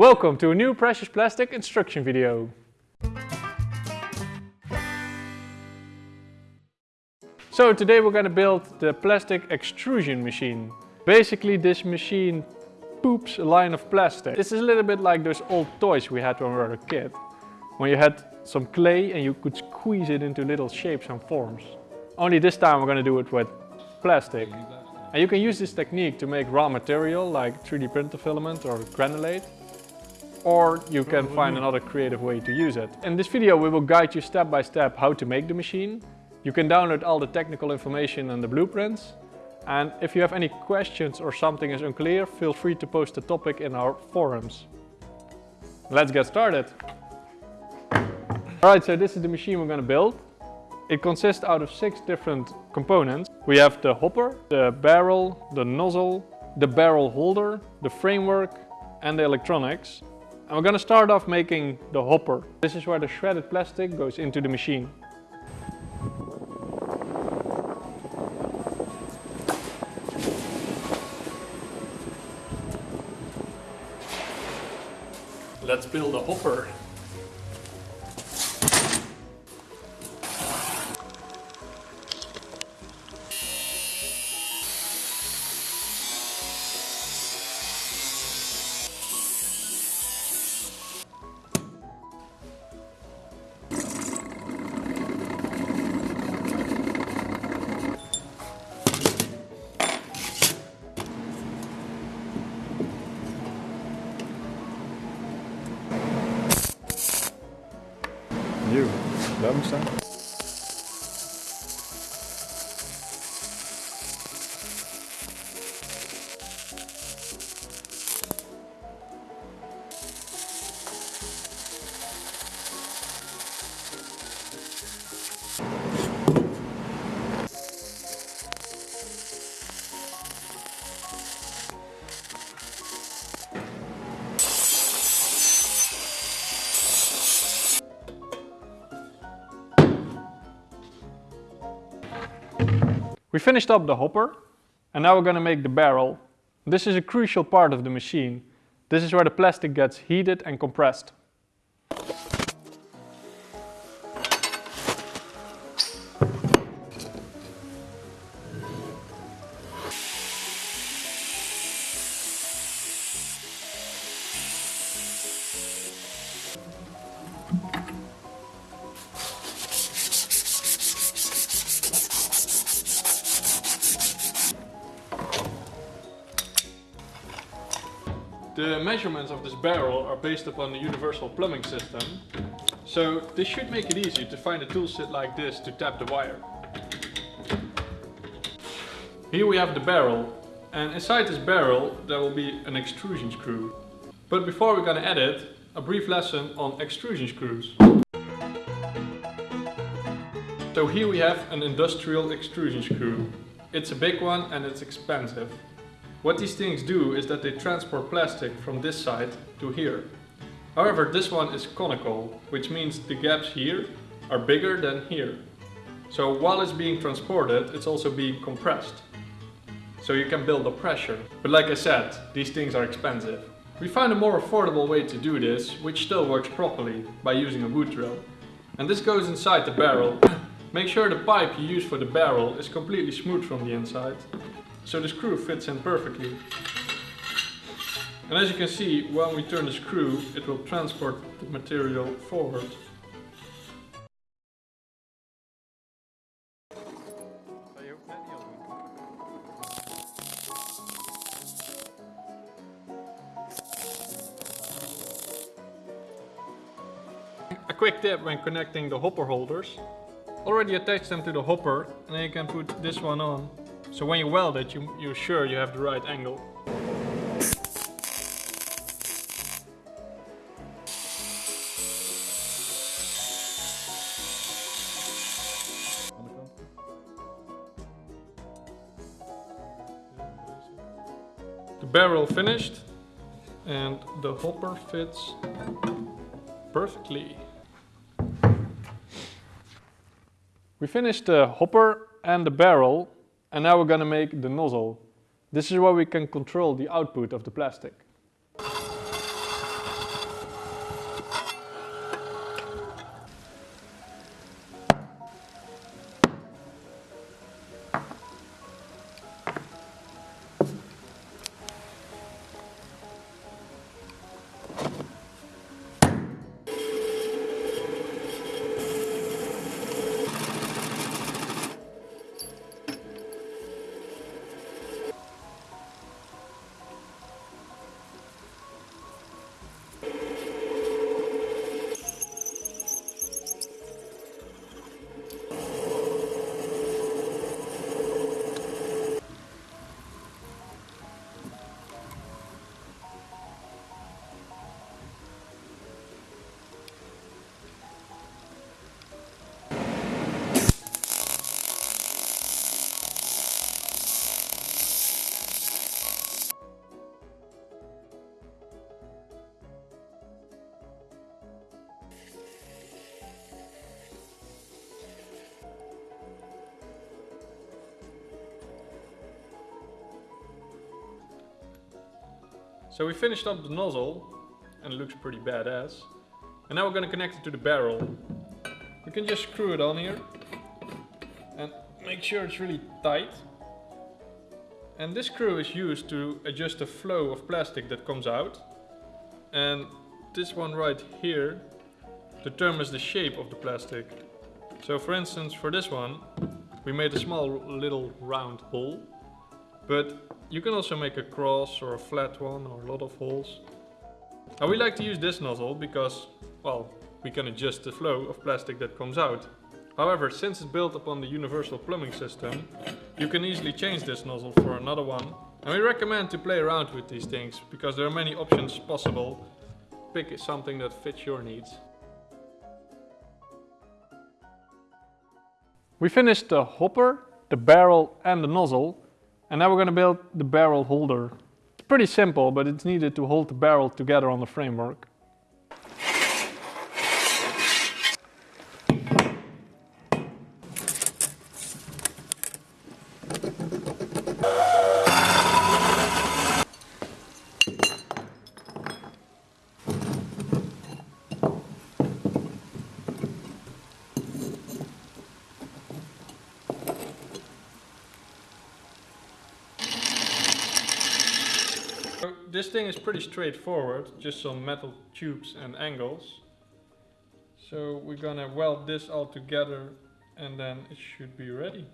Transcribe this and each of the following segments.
Welcome to a new Precious Plastic instruction video. So today we're going to build the plastic extrusion machine. Basically this machine poops a line of plastic. This is a little bit like those old toys we had when we were a kid. When you had some clay and you could squeeze it into little shapes and forms. Only this time we're going to do it with plastic. And you can use this technique to make raw material like 3D printer filament or granulate or you can find another creative way to use it. In this video we will guide you step by step how to make the machine. You can download all the technical information and the blueprints. And if you have any questions or something is unclear, feel free to post the topic in our forums. Let's get started. Alright, so this is the machine we're going to build. It consists out of six different components. We have the hopper, the barrel, the nozzle, the barrel holder, the framework and the electronics. And we're to start off making the hopper. This is where the shredded plastic goes into the machine. Let's build a hopper. Werbung stand? We finished up the hopper and now we're going to make the barrel. This is a crucial part of the machine. This is where the plastic gets heated and compressed. The measurements of this barrel are based upon the universal plumbing system. So this should make it easy to find a tool set like this to tap the wire. Here we have the barrel and inside this barrel there will be an extrusion screw. But before we're gonna add it, a brief lesson on extrusion screws. So here we have an industrial extrusion screw. It's a big one and it's expensive. What these things do is that they transport plastic from this side to here. However, this one is conical, which means the gaps here are bigger than here. So while it's being transported, it's also being compressed. So you can build up pressure. But like I said, these things are expensive. We found a more affordable way to do this, which still works properly, by using a wood drill. And this goes inside the barrel. Make sure the pipe you use for the barrel is completely smooth from the inside so the screw fits in perfectly. And as you can see, when we turn the screw, it will transport the material forward. A quick tip when connecting the hopper holders. Already attach them to the hopper and then you can put this one on so when you weld it, you, you're sure you have the right angle. The barrel finished and the hopper fits perfectly. We finished the hopper and the barrel and now we're going to make the nozzle. This is where we can control the output of the plastic. So we finished up the nozzle and it looks pretty badass. And now we're gonna connect it to the barrel. We can just screw it on here and make sure it's really tight. And this screw is used to adjust the flow of plastic that comes out. And this one right here determines the shape of the plastic. So for instance, for this one, we made a small little round hole. But you can also make a cross or a flat one or a lot of holes. Now we like to use this nozzle because, well, we can adjust the flow of plastic that comes out. However, since it's built upon the universal plumbing system, you can easily change this nozzle for another one. And we recommend to play around with these things because there are many options possible. Pick something that fits your needs. We finished the hopper, the barrel and the nozzle and now we're going to build the barrel holder. It's pretty simple but it's needed to hold the barrel together on the framework. This thing is pretty straightforward, just some metal tubes and angles. So we're gonna weld this all together and then it should be. Ready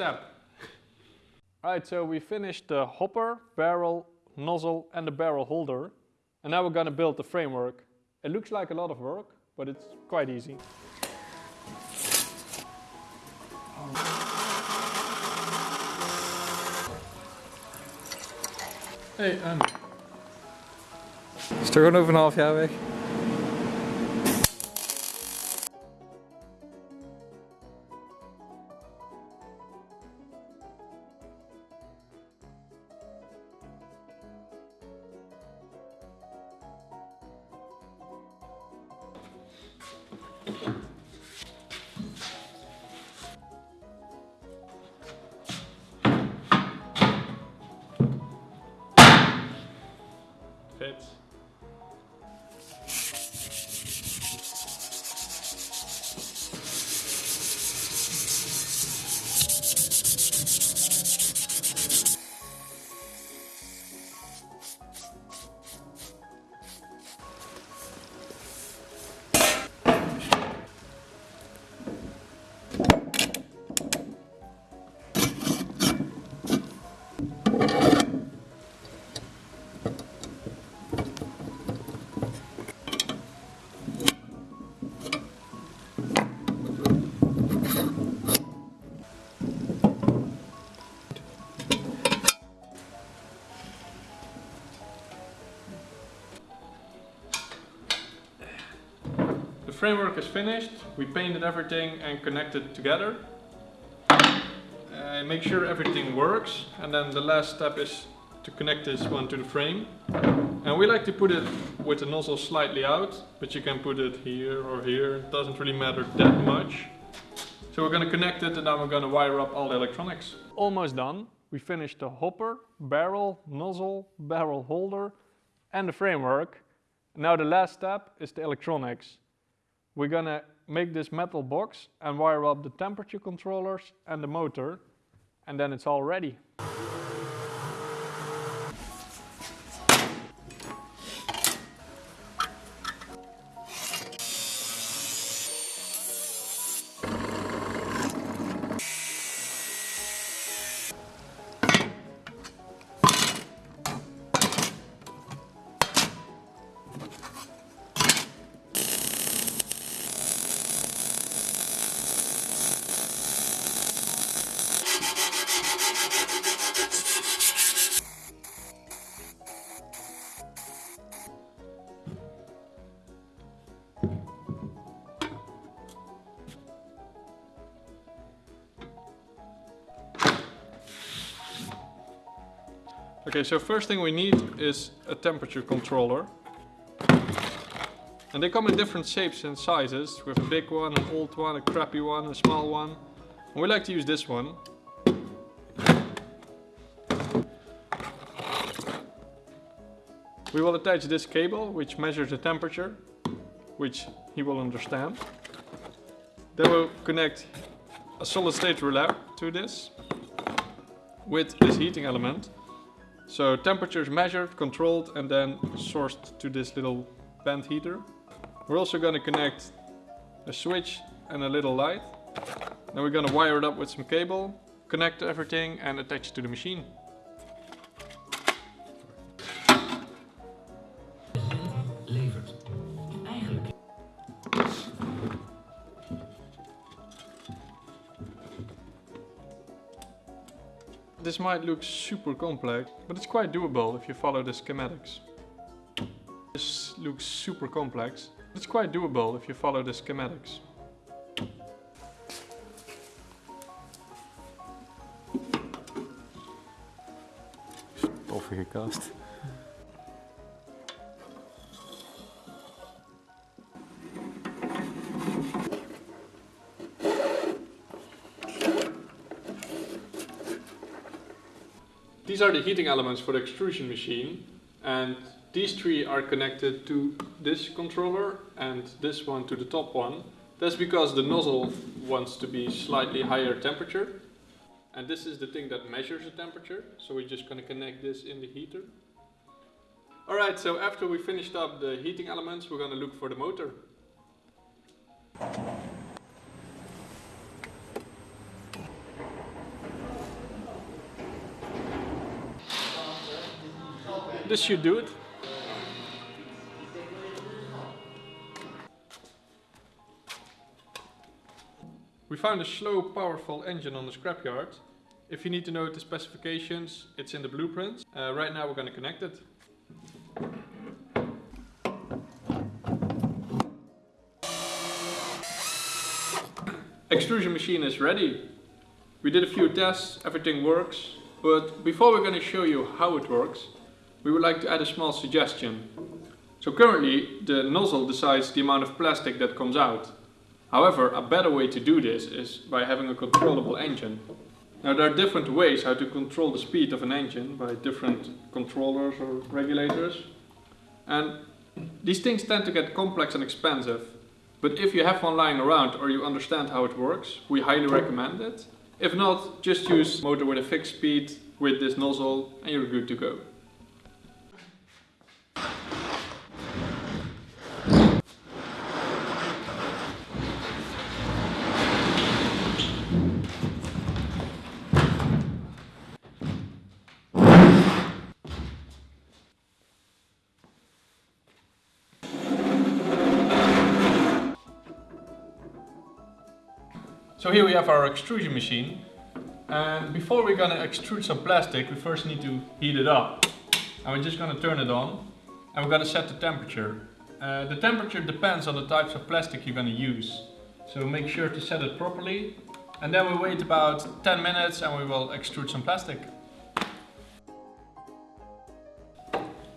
for the next step. Alright, so we finished the hopper, barrel, nozzle and the barrel holder. And now we're gonna build the framework. It looks like a lot of work, but it's quite easy. Hey, en? Is toch gewoon over een half jaar weg? Fits. The framework is finished, we painted everything and connected together. Uh, make sure everything works and then the last step is to connect this one to the frame. And we like to put it with the nozzle slightly out, but you can put it here or here, it doesn't really matter that much. So we're gonna connect it and then we're gonna wire up all the electronics. Almost done. We finished the hopper, barrel, nozzle, barrel holder and the framework. Now the last step is the electronics. We're gonna make this metal box and wire up the temperature controllers and the motor and then it's all ready. Okay, so first thing we need is a temperature controller. And they come in different shapes and sizes. We have a big one, an old one, a crappy one, a small one. And we like to use this one. We will attach this cable which measures the temperature, which he will understand. Then we'll connect a solid state relay to this with this heating element. So temperature is measured, controlled and then sourced to this little band heater. We're also going to connect a switch and a little light. Then we're going to wire it up with some cable, connect everything and attach it to the machine. This might look super complex, but it's quite doable if you follow the schematics. This looks super complex, but it's quite doable if you follow the schematics. Toffe gekast. These are the heating elements for the extrusion machine and these three are connected to this controller and this one to the top one. That's because the nozzle wants to be slightly higher temperature and this is the thing that measures the temperature so we're just going to connect this in the heater. Alright, so after we finished up the heating elements we're going to look for the motor. This should do it. We found a slow, powerful engine on the scrapyard. If you need to know the specifications, it's in the blueprints. Uh, right now we're going to connect it. Extrusion machine is ready. We did a few tests, everything works. But before we're going to show you how it works, we would like to add a small suggestion. So currently the nozzle decides the amount of plastic that comes out. However, a better way to do this is by having a controllable engine. Now there are different ways how to control the speed of an engine by different controllers or regulators. And these things tend to get complex and expensive. But if you have one lying around or you understand how it works, we highly recommend it. If not, just use motor with a fixed speed with this nozzle and you're good to go. So here we have our extrusion machine. And before we're gonna extrude some plastic, we first need to heat it up. And we're just gonna turn it on. And we're gonna set the temperature. Uh, the temperature depends on the types of plastic you're gonna use. So make sure to set it properly. And then we wait about 10 minutes and we will extrude some plastic.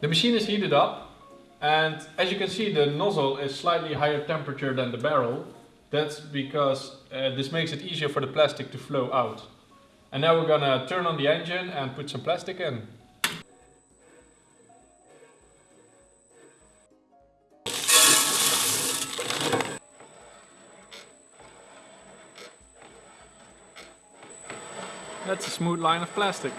The machine is heated up. And as you can see, the nozzle is slightly higher temperature than the barrel. That's because uh, this makes it easier for the plastic to flow out. And now we're gonna turn on the engine and put some plastic in. That's a smooth line of plastic.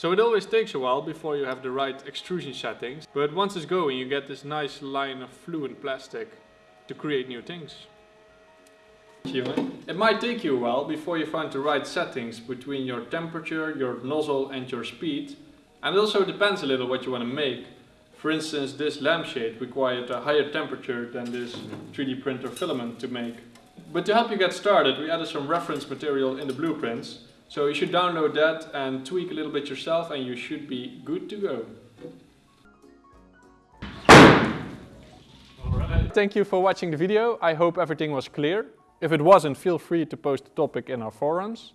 So it always takes a while before you have the right extrusion settings, but once it's going you get this nice line of fluent plastic to create new things. It might take you a while before you find the right settings between your temperature, your nozzle and your speed. And it also depends a little what you want to make. For instance, this lampshade required a higher temperature than this 3D printer filament to make. But to help you get started, we added some reference material in the blueprints. So you should download that and tweak a little bit yourself and you should be good to go. Alright. Thank you for watching the video. I hope everything was clear. If it wasn't, feel free to post the topic in our forums.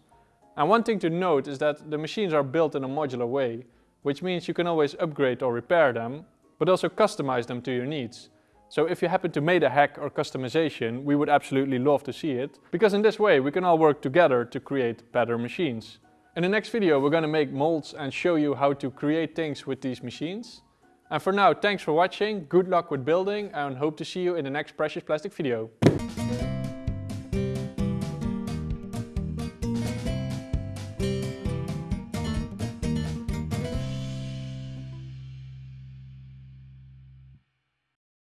And one thing to note is that the machines are built in a modular way, which means you can always upgrade or repair them, but also customize them to your needs. So if you happen to make a hack or customization, we would absolutely love to see it, because in this way we can all work together to create better machines. In the next video we're gonna make molds and show you how to create things with these machines. And for now, thanks for watching, good luck with building and hope to see you in the next Precious Plastic video.